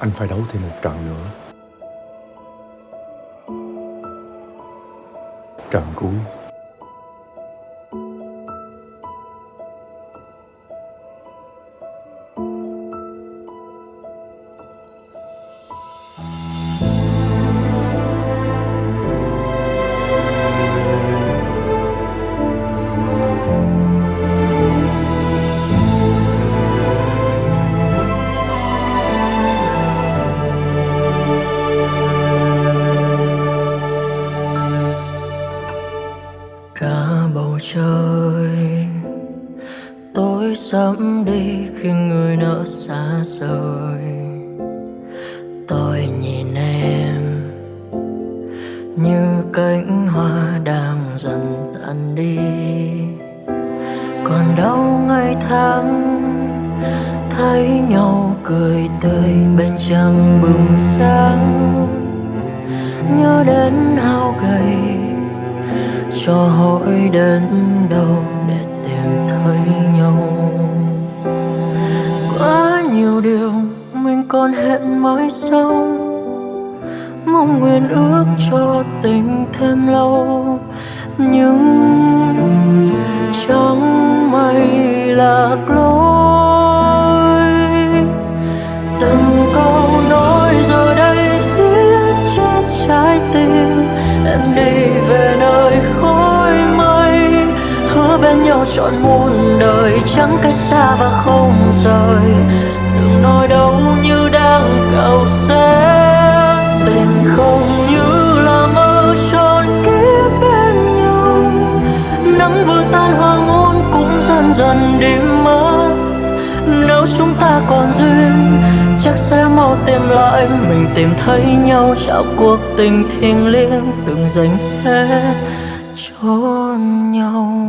Anh phải đấu thêm một trận nữa. Trận cuối. Trời. Tối sẫm đi khi người nỡ xa rời. Tôi nhìn em như cánh hoa đang dần tàn đi. Còn đâu ngày tháng thấy nhau cười tươi bên trăng bừng sáng. Nhớ đến hao gầy cho hỏi đến đâu để tìm thấy nhau. Quá nhiều điều mình còn hẹn mãi sau. Mong nguyện ước cho tình thêm lâu. Nhưng chẳng may lạc lối. Nhau trọn muôn đời, chẳng cách xa và không rời. Đừng nói đâu như đang cầu sẽ tình không như là mơ tròn kiếp bên nhau. Nắng vừa tan hoàng hôn cũng dần dần đi mất. Nếu chúng ta còn duyên, chắc sẽ mau tìm lại. Mình tìm thấy nhau, trao cuộc tình thiêng liêng, từng dành hết cho nhau.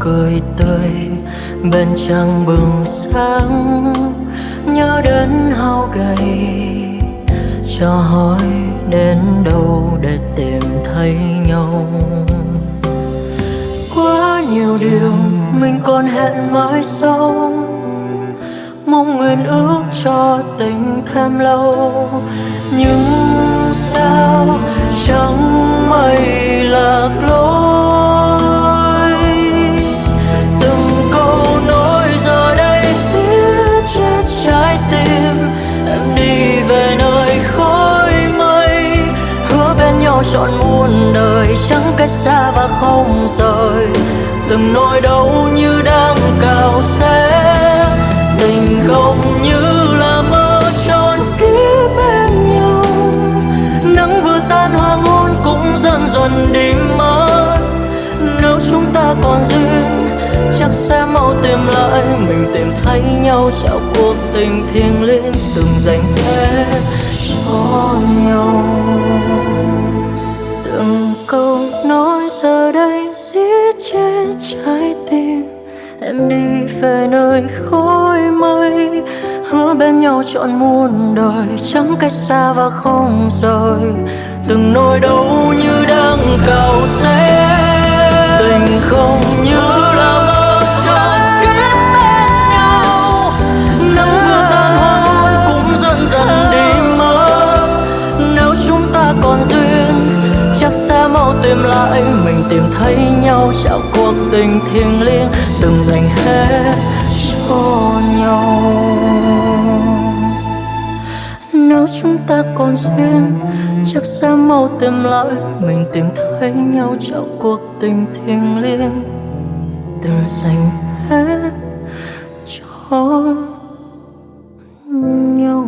Cười tươi, bên trăng bừng sáng, nhớ đến hao gầy. Cho hỏi đến đâu để tìm thấy nhau. Quá nhiều điều mình còn hẹn mãi sau. Mong nguyện ước cho tình thêm lâu. Nhưng sao chẳng may lạc lối? Trọn muôn đời chẳng cách xa và không rời. Từng nỗi đau như đang cào xé, tình không như là mơ tròn kiếp bên nhau. Nắng vừa tan hoàng hôn cũng dần dần đi mất nếu chúng ta còn duyên, chắc sẽ mau tìm lại. Mình tìm thấy nhau trao cuộc tình thiêng liêng, từng dành hết cho nhau. Về nơi khói mây, hứa bên nhau trọn muôn đời, chẳng cách xa và không rời. Từng nỗi đau như đang cao chắc sẽ mau tìm lại. Mình tìm thấy nhau trao cuộc tình thiêng liêng, từng dành hết cho nhau. Nếu chúng ta còn duyên, chắc sẽ mau tìm lại. Mình tìm thấy nhau trao cuộc tình thiêng liêng, từng dành hết cho nhau.